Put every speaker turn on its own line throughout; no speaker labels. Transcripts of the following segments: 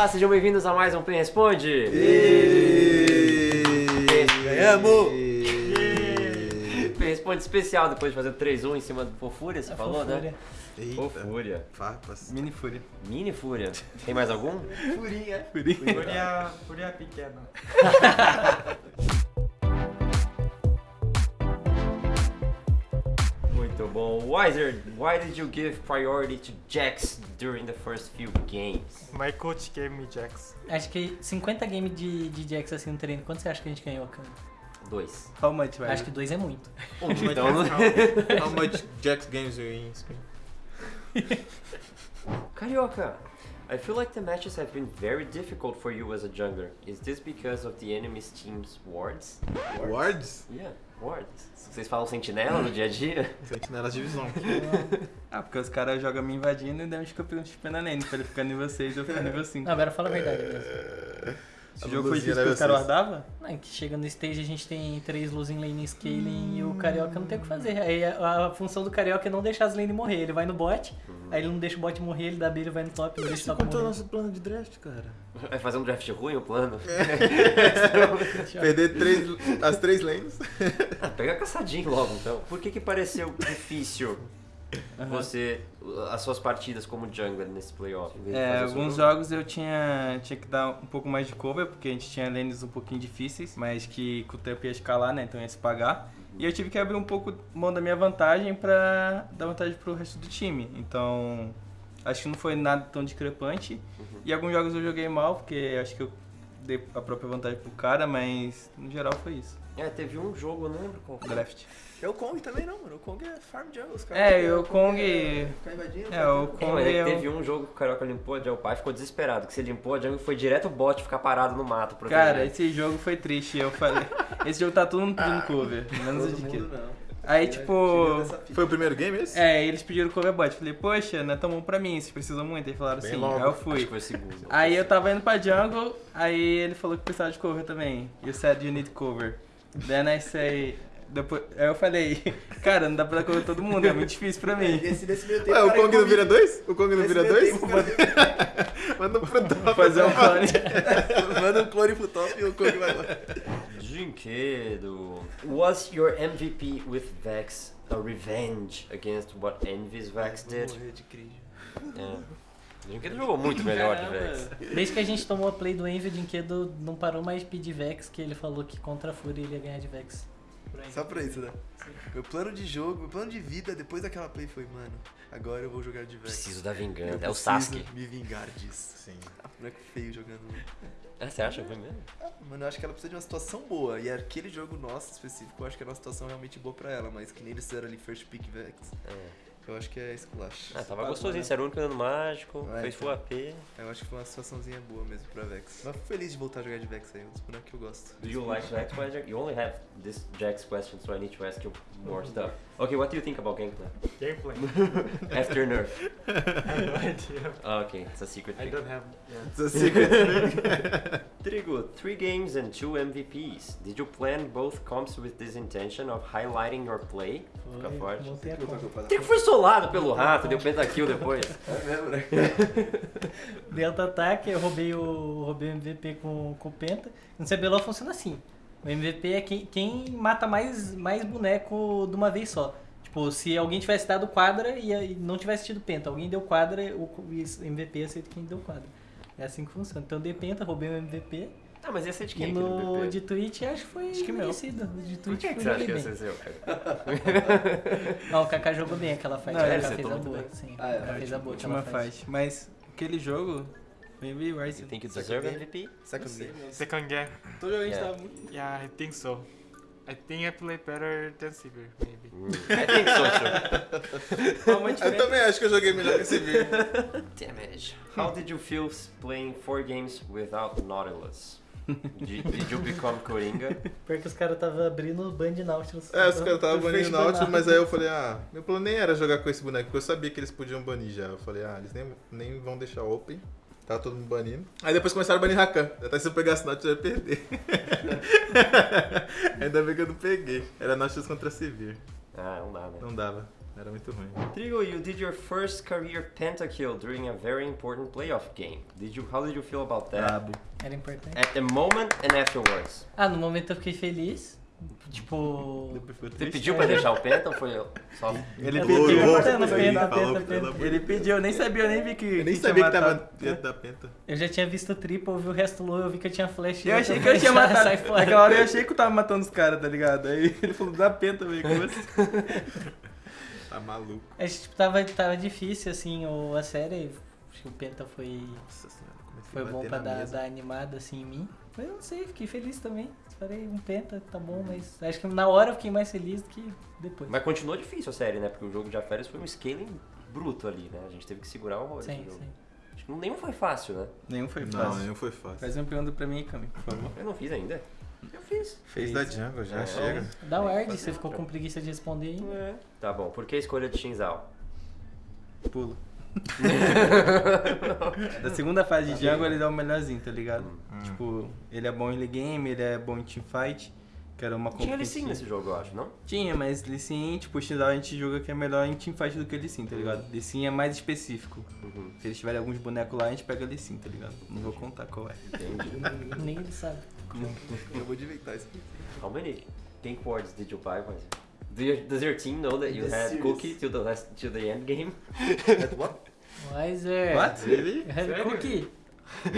Olá, sejam bem-vindos a mais um Play Responde.
Ganhamos!
Play Responde especial depois de fazer 3-1 em cima do Fofúria, você falou, né?
Eita,
Fofúria.
farpas.
Mini Fúria.
Mini Fúria. Tem mais algum?
Furinha.
Fúria, Fúria pequena.
Muito bom. Wiser, why did you give priority to Jax during the first few games?
My coach gave me Jax.
Acho que 50 games de, de Jax assim no treino, quanto você acha que a gente ganhou, cara?
Dois.
How much, velho?
Acho que dois é muito.
Um, então,
How much Jax games you in Spain?
Carioca, I feel like the matches have been very difficult for you as a jungler. Is this because of the enemy's team's wards?
Wards?
Yeah, wards. Vocês falam sentinela no dia a dia?
Sentinelas de visão.
Ah, porque os caras jogam me invadindo e daí os campeões de pena nele. Pra ele ficar nível 6 eu ficar nível 5.
Não, agora fala a verdade mesmo.
Esse jogo foi difícil que os caras
vocês.
guardavam?
Não, que chega no stage a gente tem três luz em lane scaling e o Carioca não tem o que fazer. Aí a, a função do Carioca é não deixar as lane morrer. Ele vai no bot, aí ele não deixa o bot morrer, ele dá B, ele vai no top, não deixa o top
contou
morrer.
nosso plano de draft, cara.
Vai fazer um draft ruim o plano?
Perder três, as três lanes.
Ah, pega caçadinho logo então. Por que que pareceu difícil você, as suas partidas como jungler nesse playoff?
É, alguns
jogo?
jogos eu tinha, tinha que dar um pouco mais de cover, porque a gente tinha lanes um pouquinho difíceis, mas que com o tempo ia escalar, né? Então ia se pagar. E eu tive que abrir um pouco mão da minha vantagem pra dar vantagem pro resto do time. Então, acho que não foi nada tão discrepante.
Uhum.
E alguns jogos eu joguei mal, porque acho que eu dei a própria vantagem pro cara, mas no geral foi isso.
É, teve um jogo, eu não lembro qual.
Draft.
É o Kong também não, mano. O Kong é farm jungle. Os
É, e o Kong-
Ficar invadindo.
É, o
É,
Kong
é que
é
teve um jogo que o Carioca limpou a jungle pai ficou desesperado, que você limpou a jungle e foi direto o bot ficar parado no mato.
Cara, esse jogo foi triste. Eu falei. Esse jogo tá todo mundo pedindo cover. Menos o de que. Aí, tipo.
Foi o primeiro game esse?
É, eles pediram cover bot. Falei, poxa, não é tão bom pra mim, vocês precisam muito. Aí falaram
Bem
sim.
logo.
Aí eu
Acho que
fui.
foi segundo.
Aí eu tava indo pra jungle, aí ele falou que precisava de cover também. You said you need cover. Then I say. Depois, aí eu falei, cara, não dá pra dar cover todo mundo, é muito difícil pra mim.
Nesse, nesse meio tempo.
Ué, o
cara,
Kong não vira dois? O Kong não vira dois?
tempo,
Manda pro top.
Fazer um clone.
Manda um clone pro top e o Kong vai lá.
Jinquedo. Was your MVP with Vex a revenge against what Envy's Vex
Vou
did?
morrer de crise.
É. O Jinquedo jogou muito melhor de. Vex.
Desde que a gente tomou a play do Envy, o Dinquedo não parou mais de pedir Vex, que ele falou que contra a Fúria ele ia ganhar de Vex.
Só pra isso, né? Meu plano de jogo, meu plano de vida depois daquela play foi, mano, agora eu vou jogar de Vex.
Preciso da
Eu
vingança. É o Sasuke.
me vingar disso.
Sim.
Ah, boneco feio jogando.
Ah, você acha que foi mesmo?
Ah, mano, eu acho que ela precisa de uma situação boa. E aquele jogo nosso específico, eu acho que era uma situação realmente boa pra ela. Mas que nem eles fizeram ali first pick Vex,
É.
eu acho que é esculacho.
Ah, tava gostosinho. Você era o único dano mágico,
É,
fez
então.
full AP.
Eu acho que foi uma situaçãozinha boa mesmo pra Vex. Mas feliz de voltar a jogar de Vex aí, um dos bonecos que eu gosto.
Do you like question? You only have this Jax question, so I need to ask you more stuff. Okay, what do you think about gameplay?
Gameplay.
After nerf.
I have no idea.
Ah, okay, it's a secret
I
pick.
don't have. Yeah.
It's a secret.
Trigo, three games and two MVPs. Did you plan both comps with this intention of highlighting your play? Fica forte.
conta.
Trigo foi solado pelo rato, deu pentakill depois.
É mesmo, né?
Delta ataque, eu roubei o, roubei o MVP com, com o Penta. No CBLOL funciona assim. O MVP é quem, quem mata mais, mais boneco de uma vez só. Tipo, se alguém tivesse dado quadra e, e não tivesse tido Penta, alguém deu quadra, o MVP aceita quem deu quadra. É assim que funciona. Então eu dei Penta, roubei o MVP.
Ah, mas ia ser de
E
quem?
no
aquele PP?
de Twitch acho que foi
Acho que meu.
merecido. O De
Por
Twitch
que, que
foi
você acha que ia
bem.
ser seu, cara?
Não, o Kaká jogou bem aquela fight.
Não,
o Kaká fez a boa.
bem.
Sim,
Ah, é,
o Kaká fez a boa
Última
fight.
fight. Mas aquele jogo. Maybe
You
Ryzen.
think you
Second
deserve
game?
MVP?
Second game.
Second game.
Todo jogo a gente
Yeah.
tava muito.
Yeah, I think so. I think I play better than Sivir, maybe.
I think so, too.
Eu também acho que eu joguei melhor que esse vídeo.
Damage. How did you feel playing four games without Nautilus? Did, did you become Coringa?
Pior que os caras estavam abrindo o Band Nautilus.
É, os caras estavam banindo Nautilus, mas aí eu falei, ah, meu plano nem era jogar com esse boneco, porque eu sabia que eles podiam banir já. Eu falei, ah, eles nem, nem vão deixar open. Tava todo mundo banindo. Aí depois começaram a banir Rakan. Até se eu pegasse Nautilus, eu ia perder. Ainda bem que eu não peguei. Era Nautilus contra Severe.
Ah, não né?
Não dava. Era muito ruim.
Trigo, you did your first career pentakill during a very important playoff game. Did you, how did you feel about that?
Brabo.
Era importante.
At the moment and afterwards.
Ah, no momento eu fiquei feliz. Tipo.
Você pediu pra deixar o penta ou foi só...
Ele
Eu
pediu. Ele pediu, eu nem sabia, eu nem vi que.
Eu nem
que
sabia que tava dentro da penta.
Eu já tinha visto o triple, eu vi o resto low, eu vi que eu tinha flash.
Eu achei que eu tinha
"Sai-
matado.
Sai fora.
Naquela hora eu achei que eu tava matando os caras, tá ligado? Aí ele falou, dá penta, velho. como assim?
Tá maluco.
É, tipo, tava, tava difícil, assim, o, a série. Acho que o Penta foi,
Nossa senhora, comecei
foi bom pra dar, dar animada, assim, em mim. Mas eu não sei, fiquei feliz também. Falei, um Penta, tá bom, mas acho que na hora eu fiquei mais feliz do que depois.
Mas continuou difícil a série, né? Porque o jogo de Aférios foi um scaling bruto ali, né? A gente teve que segurar o horror
sim,
jogo.
sim.
Acho que nenhum foi fácil, né?
Nenhum foi
Não,
fácil.
nenhum foi fácil.
Faz uma pergunta pra mim, Cami, por favor.
Eu não fiz ainda. Eu fiz.
Fez da jungle, já
É.
chega.
Dá o Ard, você ficou com preguiça de responder aí.
É. Tá bom. Por que a escolha de Shinzal?
Pulo. Da segunda fase de jungle ele dá o melhorzinho, tá ligado?
Hum.
Tipo, ele é bom em early game, ele é bom em teamfight. Que era uma
Tinha ele sim
competição.
nesse jogo, eu acho, não?
Tinha, mas Lee Sin, tipo, o Xindal a gente joga que é melhor em teamfight do que Lee Sin, tá ligado? Lee Sin é mais específico.
Uhum.
Se eles tiverem alguns bonecos lá, a gente pega Lee Sin, tá ligado? Não vou contar qual é.
Entendi.
Nem ele sabe.
Eu vou de inventar isso aqui.
How many pink wards did you buy, Moise? Does your team know that you
The
had
series.
Cookie to the last to the end game?
What?
Mas é.
What?
Ele?
Heavy Cookie?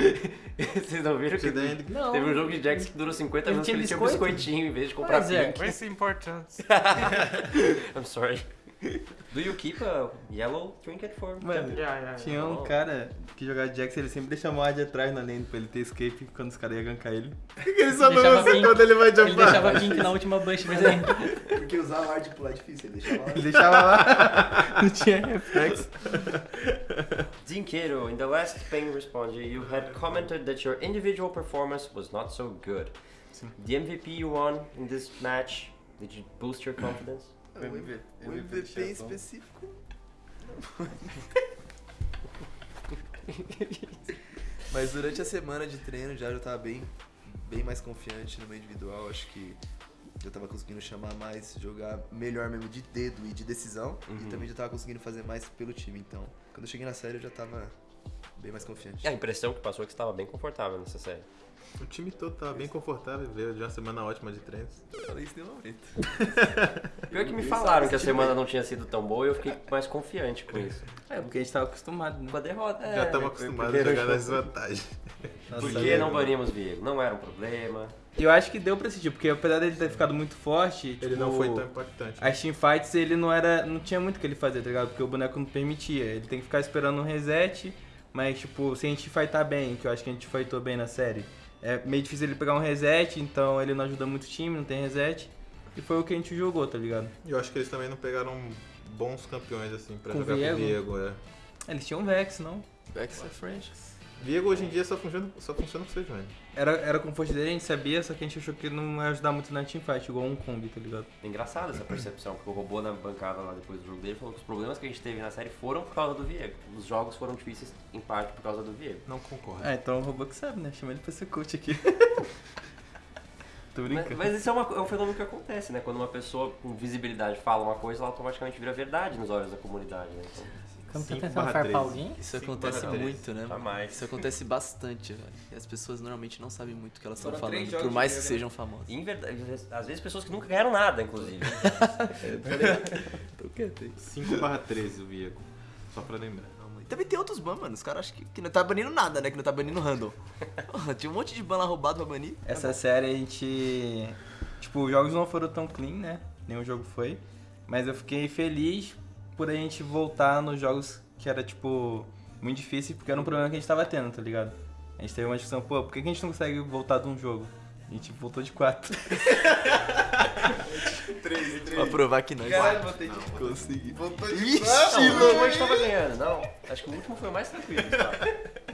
Vocês não viram que
ele-
Não.
teve um jogo de Jax que durou 50
Ele
minutos ele tinha um biscoitinho em vez de comprar
Pois é.
pink.
Where's the importance?
I'm sorry. Do you keep a yellow trinket for
Mano,
Yeah, yeah, yeah.
Tinha um
Oh.
cara que jogava Jax, ele sempre deixava uma de atrás na lane pra ele ter escape quando os caras iam gankar ele.
Ele só não usa quando ele vai
Ele
jumpar?
deixava pink na última bush dele.
Porque usar o hard pular é difícil, ele deixava lá.
Ele deixava lá, não tinha reflexo.
Dinqueiro, in the last ping response, you had commented that your individual performance was not so good. The MVP you won in this match, did you boost your confidence?
O MVP, o MVP em específico. Mas durante a semana de treino já eu tava bem, bem mais confiante no meu individual. Acho que eu tava conseguindo chamar mais, jogar melhor mesmo de dedo e de decisão.
Uhum.
E também já tava conseguindo fazer mais pelo time. Então, quando eu cheguei na série eu já tava bem mais confiante.
E a impressão que passou é que você estava bem confortável nessa série.
O time todo tava bem confortável, veio de uma semana ótima de treinos.
Falei isso em nenhum momento.
Pior que me falaram que a
se
semana não tinha sido tão boa e eu fiquei mais confiante com isso.
É, porque a gente tava acostumado, né?
Com a derrota.
Já
é,
estamos
foi
acostumados
o
a jogar desvantagens.
Nossa,
Por que não banimos Viego? Não era um problema.
Eu acho que deu pra sentir, porque apesar dele ter ficado muito forte,
Ele
tipo,
não foi tão impactante.
As teamfights ele não era. não tinha muito o que ele fazer, tá ligado? Porque o boneco não permitia. Ele tem que ficar esperando um reset. Mas tipo, se a gente fightar bem, que eu acho que a gente fightou bem na série, é meio difícil ele pegar um reset, então ele não ajuda muito o time, não tem reset. E foi o que a gente jogou, tá ligado?
Eu acho que eles também não pegaram bons campeões assim pra
Com
jogar
Viego?
com o Viego. É.
Eles tinham Vex, não?
Vex é French.
Viego hoje em dia só funciona, só funciona com o Sejuani.
Era, era com força dele, a gente sabia, só que a gente achou que não ia ajudar muito na teamfight, igual um Kong, tá ligado?
É engraçado essa percepção, porque o robô na bancada lá depois do jogo dele falou que os problemas que a gente teve na série foram por causa do Viego. Os jogos foram difíceis em parte por causa do Viego.
Não concordo.
Ah, então o robô que sabe, né? Chama ele pra ser coach aqui. Tô
Mas,
brincando.
mas isso é, uma- é um fenômeno que acontece, né? Quando uma pessoa com visibilidade fala uma coisa, ela automaticamente vira verdade nos olhos da comunidade, né? Então,
Quando tá tentando farpar alguém?
Isso acontece muito, né?
jamais.
Isso acontece bastante, velho. E as pessoas normalmente não sabem muito o que elas estão falando, por mais que sejam famosas.
Em verdade, às vezes pessoas que nunca ganharam nada, inclusive.
Tô quieto aí.
5 barra 13 o Viego. Só pra lembrar.
Também tem outros ban, mano. Os caras acham que, que não tá banindo nada, né? Que não tá banindo. Porra, tinha um monte de ban lá roubado pra banir.
Essa série a gente. Tipo, os jogos não foram tão clean, né? Nenhum jogo foi. Mas eu fiquei feliz por a gente voltar nos jogos que era, tipo, muito difícil, porque era um problema que a gente tava tendo, tá ligado? A gente teve uma discussão, pô, por que a gente não consegue voltar de um jogo? A gente voltou de quatro.
Pra provar que nós
voltei de
consegui.
Não, o último a gente tava ganhando, não. Acho que o último foi o mais tranquilo. tá?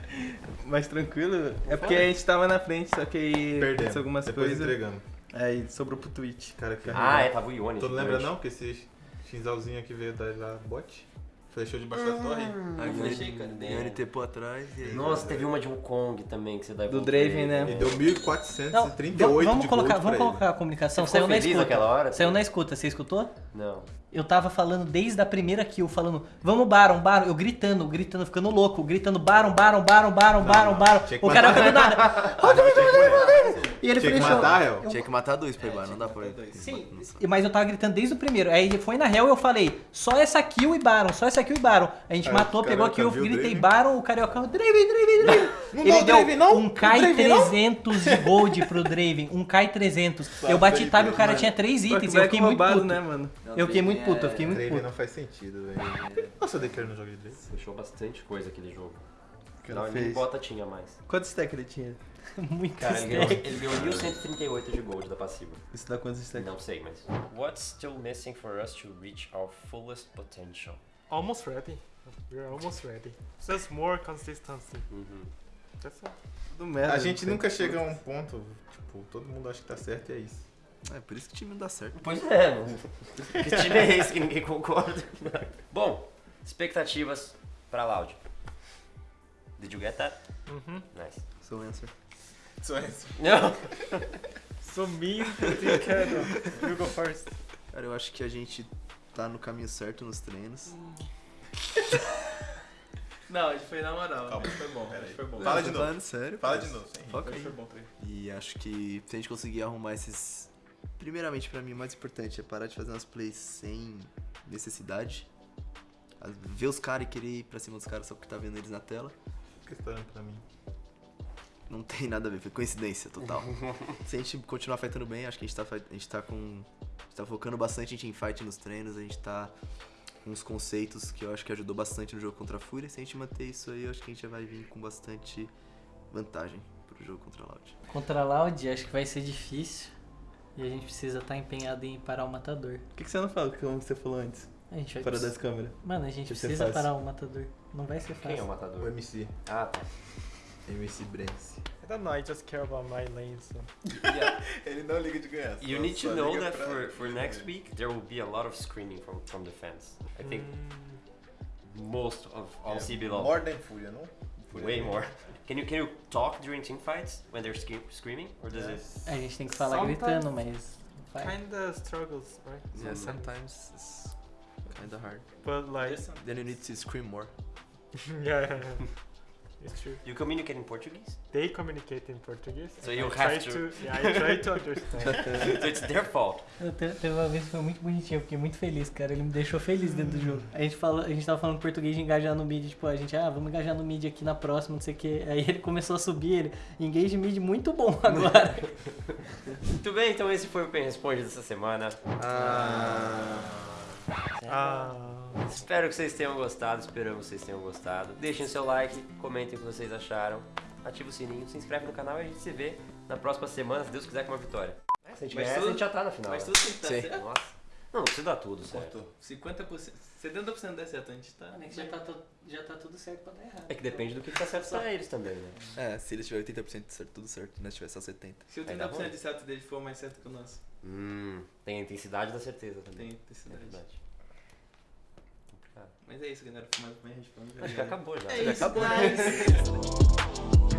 Mais tranquilo. É porque a gente tava na frente, só que aí aconteceu algumas
Depois
coisas.
entregando.
Aí sobrou pro Twitch.
Cara, que
Ah, é, tava o Ione.
Tu não lembra não que esse Shinzalzinho aqui veio dar lá bot? Flechou debaixo da torre.
Aí o
Flechei, cara,
Yone- Yone tepou atrás e aí...
Nossa, teve uma de Wukong também que você dá
Do Draven, né?
E deu
Não,
1438
vamos
de
colocar,
gold
vamos
pra
colocar a comunicação.
Você ficou
Saiu na
feliz
escuta.
naquela hora?
Saiu na escuta, você escutou?
Não.
Eu tava falando desde a primeira kill, falando, vamos Baron, Baron, eu gritando, gritando, ficando louco, gritando Baron, Baron, Baron, Baron, Baron, Baron. O cara do nada. E ele
Tinha que matar, Hel?
Tinha que matar dois pra ir, não dá pra ir.
Sim, mas eu tava gritando desde o primeiro. Aí foi na Hell eu falei, só essa kill e Baron, só essa kill e Baron. A gente
Aí
matou, pegou a kill, eu gritei? Baron, o Carioca, Draven, Draven, Draven.
Não
Ele deu
Draven, não?
um Kai
Draven, não?
300 de gold pro Draven, um Kai 300. Eu bati tab e o cara tinha três itens, eu fiquei muito puto.
né, mano?
Eu fiquei muito puto, eu fiquei muito
Draven
puto.
não faz sentido, velho. Nossa, eu declaro no jogo de Draven.
Deixou bastante coisa aquele jogo.
cara
Não, nem bota tinha mais.
Quantos stack ele tinha?
Muito
Cara, ele ganhou,
stack.
ele ganhou 1138 de gold da passiva.
Isso dá quantos stack?
Não sei, mas. What's still missing for us to reach our fullest potential?
Almost ready. We're almost ready. Just more consistency.
Uhum.
That's all.
Do merda.
A gente nunca chega a um ponto, tipo, todo mundo acha que tá certo e é isso.
É, por isso que o time não dá certo.
Pois é, mano. Que time é esse que ninguém concorda? Bom, expectativas pra Loud. Did you get that?
Mm-hmm.
Nice.
So answer.
Só isso.
Não.
So mean, you can. You go first.
Cara, eu acho que a gente tá no caminho certo nos treinos.
Não, a gente foi na moral.
Calma, foi bom, peraí. Foi bom. Fala de novo.
falando sério.
Fala de novo, rir.
Foca aí.
Foi bom, treino.
E acho que se a gente conseguir arrumar esses. Primeiramente, pra mim, o mais importante é parar de fazer umas plays sem necessidade. Ver os caras e querer ir pra cima dos caras só porque tá vendo eles na tela.
Fica esperando pra mim.
Não tem nada a ver, foi coincidência total. Se a gente continuar fightando bem, acho que a gente tá, a gente tá com. A gente tá focando bastante em fight nos treinos, a gente tá com uns conceitos que eu acho que ajudou bastante no jogo contra a Fúria. Se a gente manter isso aí, eu acho que a gente já vai vir com bastante vantagem pro jogo contra a Loud.
Contra a Loud, acho que vai ser difícil. E a gente precisa estar empenhado em parar o matador.
Por que, que você não fala como você falou antes?
A gente vai
Fora
precis-
das câmeras.
Mano, a gente
ser
precisa
fácil.
parar o matador. Não vai ser
Quem é o
fácil.
O
matador?
MC.
Ah, tá.
MC Brence.
I don't know, I just care about my lane, so.
Yeah.
Ele não liga de ganhar.
You need to know that
pra-
for, for next week there will be a lot of screaming from, from the fans. I think
Mm,
most of all
Yeah,
CBLOL.
More than Fúria, não? Fúria
Way more. Can you can you talk during team fights when they're scream, screaming or does it?
A gente tem que falar
Sometimes-
gritando, mas. Vai.
kinda struggles, right? Mm.
Yeah,
Sometimes.
sometimes it's kinda hard.
But like,
Then you need to scream more.
yeah, it's true.
You communicate in Portuguese,
They communicate in Portuguese.
So
and
you
I
have
try
to.
Yeah, I try to understand.
so it's their fault.
Eu te- Teve uma vez que foi muito bonitinho, eu fiquei muito feliz, cara. Ele me deixou feliz dentro do jogo. A gente, fala, a gente tava falando português de engajar no mid, tipo, a gente, ah, vamos engajar no mid aqui na próxima, não sei o que. Aí ele começou a subir, ele, engage mid muito bom agora.
Muito bem, então esse foi o Pen Responde dessa semana.
Ah,
Espero que vocês tenham gostado, esperamos que vocês tenham gostado. Deixem seu like, comentem o que vocês acharam, ativa o sininho, se inscreve no canal e a gente se vê na próxima semana, se Deus quiser, com uma vitória. Se a gente
Mas
ganhar, a gente já tá na final.
Mas
né?
tudo tem que
Sim.
certo.
Nossa. Não, não precisa dar tudo, certo?
Cortou. 50%. 70% der certo, a gente tá.
já, tá to- já tá tudo certo pra dar errado.
É que depende do que tá certo pra eles também, né?
É, se eles tiverem 80% de certo, tudo certo. Nós tiver só 70%.
Se o
Aí dá
30%
bom.
de certo dele for mais certo que o nosso,
Hum, tem a intensidade da certeza também.
tem
É
intensidade.
verdade.
Mas é isso, galera. Foi mais respondido.
Acho que acabou já.
É isso,
acabou, né?